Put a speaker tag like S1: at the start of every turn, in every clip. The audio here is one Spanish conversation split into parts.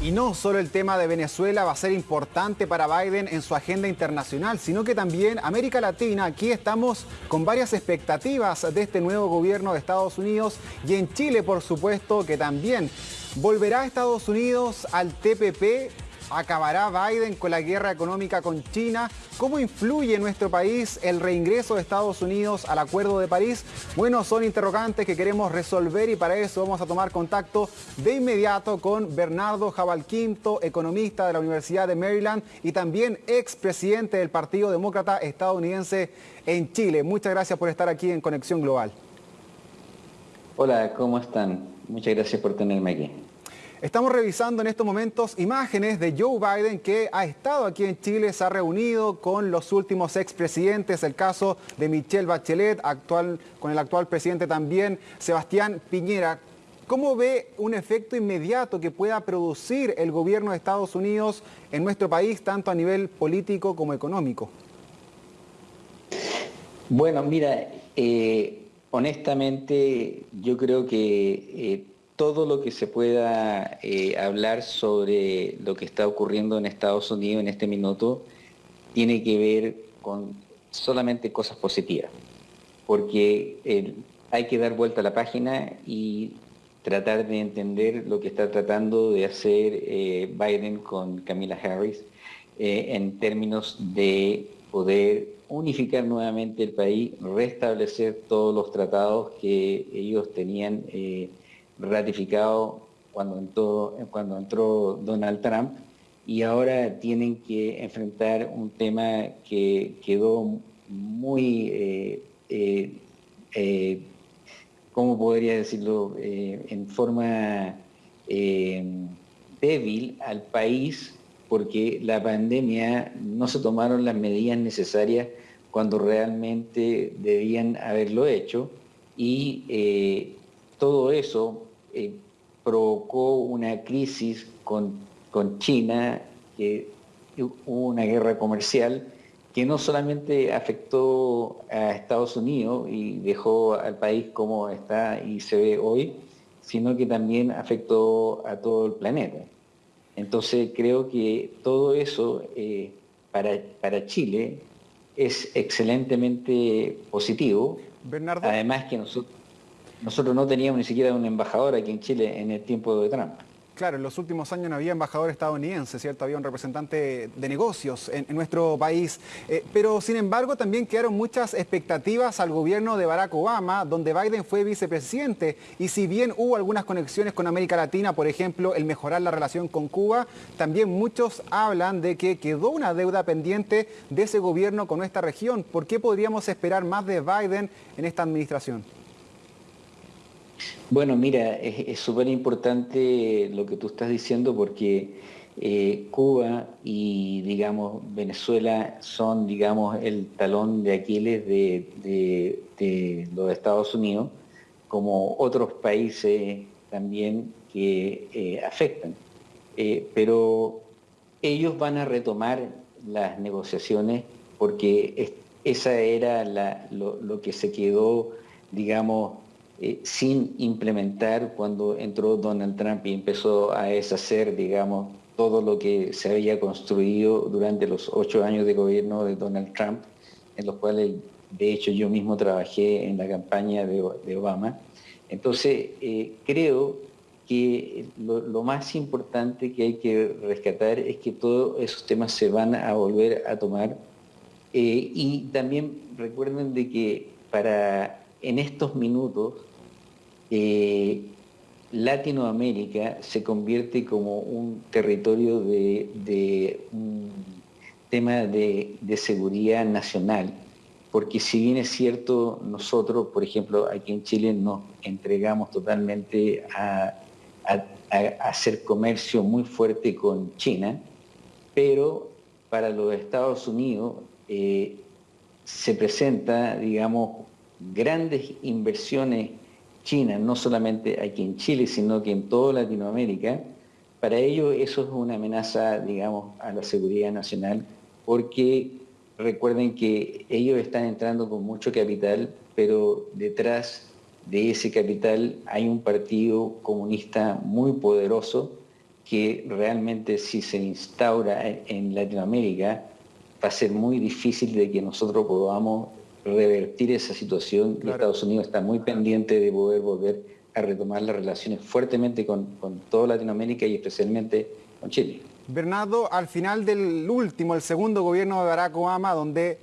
S1: Y no solo el tema de Venezuela va a ser importante para Biden en su agenda internacional, sino que también América Latina, aquí estamos con varias expectativas de este nuevo gobierno de Estados Unidos y en Chile, por supuesto, que también. Volverá Estados Unidos al TPP ¿Acabará Biden con la guerra económica con China? ¿Cómo influye en nuestro país el reingreso de Estados Unidos al Acuerdo de París? Bueno, son interrogantes que queremos resolver y para eso vamos a tomar contacto de inmediato con Bernardo Jabalquinto, economista de la Universidad de Maryland y también expresidente del Partido Demócrata estadounidense en Chile. Muchas gracias por estar aquí en Conexión Global.
S2: Hola, ¿cómo están? Muchas gracias por tenerme aquí.
S1: Estamos revisando en estos momentos imágenes de Joe Biden que ha estado aquí en Chile, se ha reunido con los últimos expresidentes, el caso de Michelle Bachelet, actual, con el actual presidente también, Sebastián Piñera. ¿Cómo ve un efecto inmediato que pueda producir el gobierno de Estados Unidos en nuestro país, tanto a nivel político como económico?
S2: Bueno, mira, eh, honestamente yo creo que... Eh, todo lo que se pueda eh, hablar sobre lo que está ocurriendo en Estados Unidos en este minuto tiene que ver con solamente cosas positivas, porque hay que dar vuelta a la página y tratar de entender lo que está tratando de hacer eh, Biden con Camila Harris eh, en términos de poder unificar nuevamente el país, restablecer todos los tratados que ellos tenían ratificado cuando entró, cuando entró Donald Trump y ahora tienen que enfrentar un tema que quedó muy, eh, eh, eh ¿cómo podría decirlo?, en forma débil al país porque la pandemia no se tomaron las medidas necesarias cuando realmente debían haberlo hecho y todo eso eh, provocó una crisis con, con China, que hubo una guerra comercial que no solamente afectó a Estados Unidos y dejó al país como está y se ve hoy, sino que también afectó a todo el planeta. Entonces creo que todo eso eh, para, para Chile es excelentemente positivo. Además que nosotros nosotros no teníamos ni siquiera un embajador aquí en Chile en el tiempo de Trump.
S1: Claro, en los últimos años no había embajador estadounidense, ¿cierto? Había un representante de negocios en, nuestro país. Eh, pero, sin embargo, también quedaron muchas expectativas al gobierno de Barack Obama, donde Biden fue vicepresidente. Y si bien hubo algunas conexiones con América Latina, por ejemplo, el mejorar la relación con Cuba, también muchos hablan de que quedó una deuda pendiente de ese gobierno con nuestra región. ¿Por qué podríamos esperar más de Biden en esta administración?
S2: Bueno, mira, es súper importante lo que tú estás diciendo porque eh, Cuba y, digamos, Venezuela son, digamos, el talón de Aquiles de, los Estados Unidos, como otros países también que eh, afectan. Eh, pero ellos van a retomar las negociaciones porque esa era lo, lo que se quedó, digamos, eh, sin implementar cuando entró Donald Trump y empezó a deshacer, digamos, todo lo que se había construido durante los ocho años de gobierno de Donald Trump, en los cuales, de hecho, yo mismo trabajé en la campaña de, Obama. Entonces, eh, creo que lo, más importante que hay que rescatar es que todos esos temas se van a volver a tomar. Eh, y también recuerden de que para en estos minutos eh, Latinoamérica se convierte como un territorio de, un tema de, seguridad nacional, porque si bien es cierto, nosotros, por ejemplo, aquí en Chile nos entregamos totalmente a, hacer comercio muy fuerte con China, pero para los Estados Unidos eh, se presenta, digamos, grandes inversiones China, no solamente aquí en Chile, sino que en toda Latinoamérica, para ellos eso es una amenaza, digamos, a la seguridad nacional, porque recuerden que ellos están entrando con mucho capital, pero detrás de ese capital hay un partido comunista muy poderoso que realmente si se instaura en Latinoamérica va a ser muy difícil de que nosotros podamos revertir esa situación y Estados Unidos está muy pendiente de poder volver a retomar las relaciones fuertemente con, con toda Latinoamérica y especialmente con Chile.
S1: Bernardo, al final del último, el segundo gobierno de Barack Obama, donde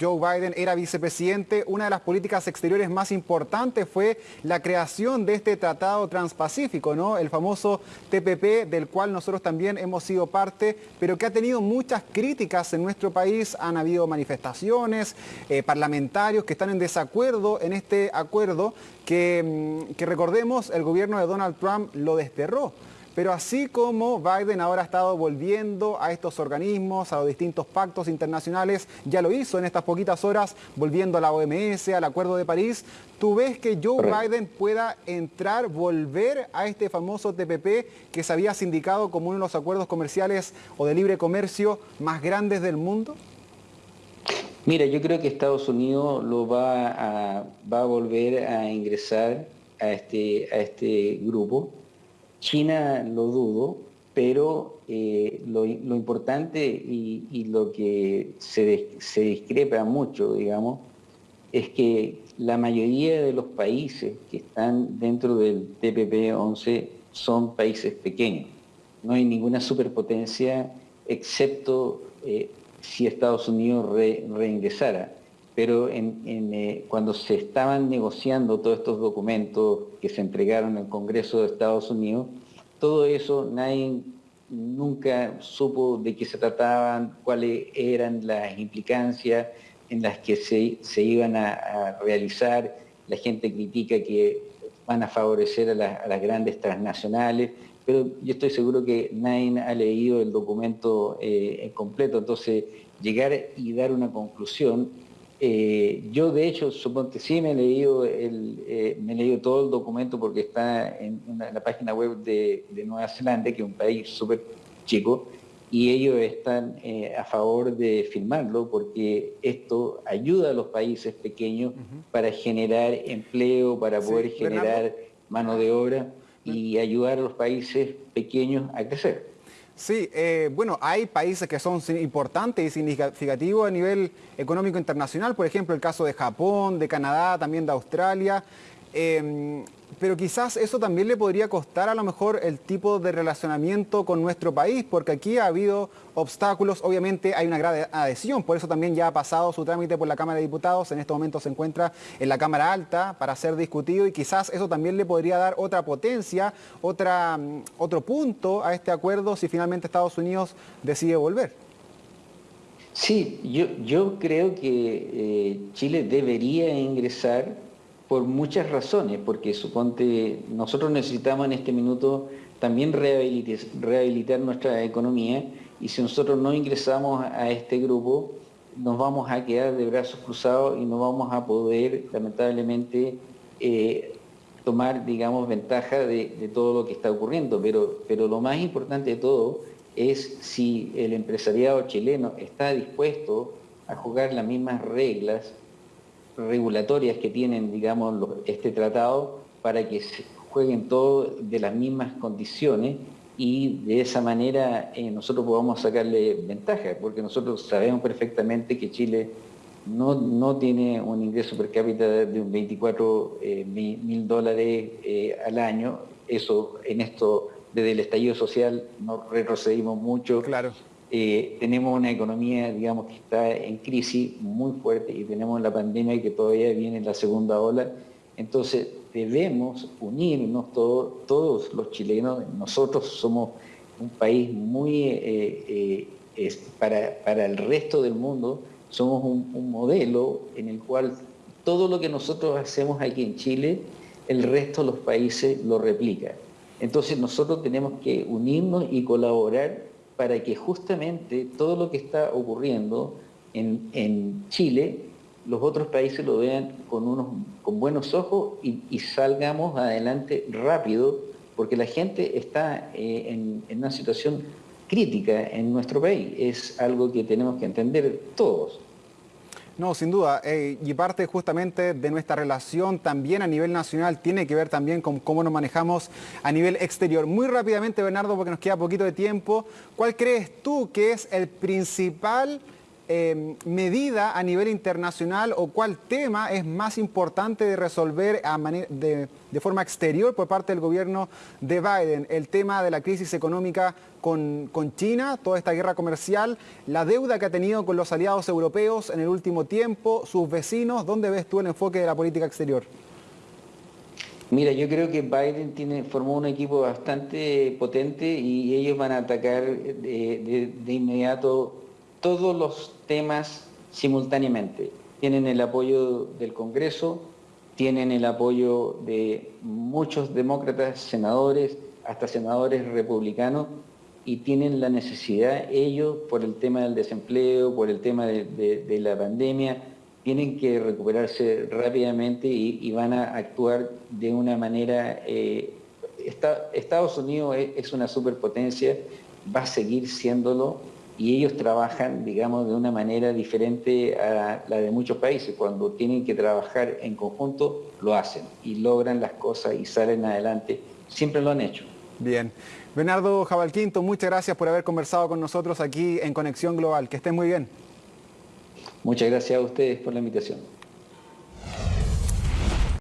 S1: Joe Biden era vicepresidente, una de las políticas exteriores más importantes fue la creación de este tratado transpacífico, ¿no? el famoso TPP, del cual nosotros también hemos sido parte, pero que ha tenido muchas críticas en nuestro país. Han habido manifestaciones, eh, parlamentarios que están en desacuerdo en este acuerdo que, mm, que recordemos, el gobierno de Donald Trump lo desterró. Pero así como Biden ahora ha estado volviendo a estos organismos, a los distintos pactos internacionales, ya lo hizo en estas poquitas horas, volviendo a la OMS, al Acuerdo de París, ¿tú ves que Joe Biden pueda entrar, volver a este famoso TPP que se había sindicado como uno de los acuerdos comerciales o de libre comercio más grandes del mundo?
S2: Mira, yo creo que Estados Unidos lo va a, va a volver a ingresar a este, a este grupo China lo dudo, pero eh, lo, importante y, lo que se, discrepa mucho, digamos, es que la mayoría de los países que están dentro del TPP-11 son países pequeños. No hay ninguna superpotencia excepto eh, si Estados Unidos reingresara. Pero eh, cuando se estaban negociando todos estos documentos que se entregaron al Congreso de Estados Unidos, todo eso nadie nunca supo de qué se trataban, cuáles eran las implicancias en las que se, iban a, realizar. La gente critica que van a favorecer a, las grandes transnacionales, pero yo estoy seguro que nadie ha leído el documento eh, completo, entonces llegar y dar una conclusión eh, yo de hecho, suponte, sí me he leído eh, me he leído todo el documento porque está en, la página web de, Nueva Zelanda, que es un país súper chico, y ellos están eh, a favor de firmarlo porque esto ayuda a los países pequeños para generar empleo, para poder generar mano de obra y ayudar a los países pequeños a crecer.
S1: Sí, eh, bueno, hay países que son importantes y significativos a nivel económico internacional, por ejemplo el caso de Japón, de Canadá, también de Australia. Em, pero quizás eso también le podría costar a lo mejor el tipo de relacionamiento con nuestro país, porque aquí ha habido obstáculos, obviamente hay una gran adhesión, por eso también ya ha pasado su trámite por la Cámara de Diputados, en este momento se encuentra en la Cámara Alta para ser discutido y quizás eso también le podría dar otra potencia, otra, mm, otro punto a este acuerdo si finalmente Estados Unidos decide volver.
S2: Sí, yo, yo creo que eh, Chile debería ingresar por muchas razones, porque suponte, nosotros necesitamos en este minuto también rehabilitar, nuestra economía y si nosotros no ingresamos a este grupo, nos vamos a quedar de brazos cruzados y no vamos a poder, lamentablemente, eh, tomar, digamos, ventaja de, todo lo que está ocurriendo. Pero, pero lo más importante de todo es si el empresariado chileno está dispuesto a jugar las mismas reglas regulatorias que tienen, digamos, este tratado para que se jueguen todos de las mismas condiciones y de esa manera eh, nosotros podamos sacarle ventaja, porque nosotros sabemos perfectamente que Chile no, no tiene un ingreso per cápita de un 24 eh, mil dólares eh, al año, eso en esto desde el estallido social nos retrocedimos mucho.
S1: Claro.
S2: Eh, tenemos una economía, digamos, que está en crisis muy fuerte y tenemos la pandemia que todavía viene en la segunda ola. Entonces, debemos unirnos todos los chilenos. Nosotros somos un país muy, eh, eh, para, el resto del mundo, somos un, un modelo en el cual todo lo que nosotros hacemos aquí en Chile, el resto de los países lo replica. Entonces nosotros tenemos que unirnos y colaborar para que justamente todo lo que está ocurriendo en, Chile, los otros países lo vean con, unos, con buenos ojos y, salgamos adelante rápido, porque la gente está eh, en, en una situación crítica en nuestro país. Es algo que tenemos que entender todos.
S1: No, sin duda. Eh, y parte justamente de nuestra relación también a nivel nacional tiene que ver también con cómo nos manejamos a nivel exterior. Muy rápidamente, Bernardo, porque nos queda poquito de tiempo, ¿cuál crees tú que es el principal Em, medida a nivel internacional o cuál tema es más importante de resolver de, forma exterior por parte del gobierno de Biden? El tema de la crisis económica con, con, China, toda esta guerra comercial, la deuda que ha tenido con los aliados europeos en el último tiempo, sus vecinos, ¿dónde ves tú el enfoque de la política exterior?
S2: Mira, yo creo que Biden formó un equipo bastante potente y ellos van a atacar de, de inmediato todos los temas simultáneamente. Tienen el apoyo del Congreso, tienen el apoyo de muchos demócratas, senadores, hasta senadores republicanos, y tienen la necesidad, ellos, por el tema del desempleo, por el tema de, la pandemia, tienen que recuperarse rápidamente y, van a actuar de una manera... Eh, Estados Unidos es una superpotencia, va a seguir siéndolo, y ellos trabajan, digamos, de una manera diferente a la de muchos países. Cuando tienen que trabajar en conjunto, lo hacen y logran las cosas y salen adelante. Siempre lo han hecho.
S1: Bien. Bernardo Jabalquinto, muchas gracias por haber conversado con nosotros aquí en Conexión Global. Que estén muy bien.
S2: Muchas gracias a ustedes por la invitación.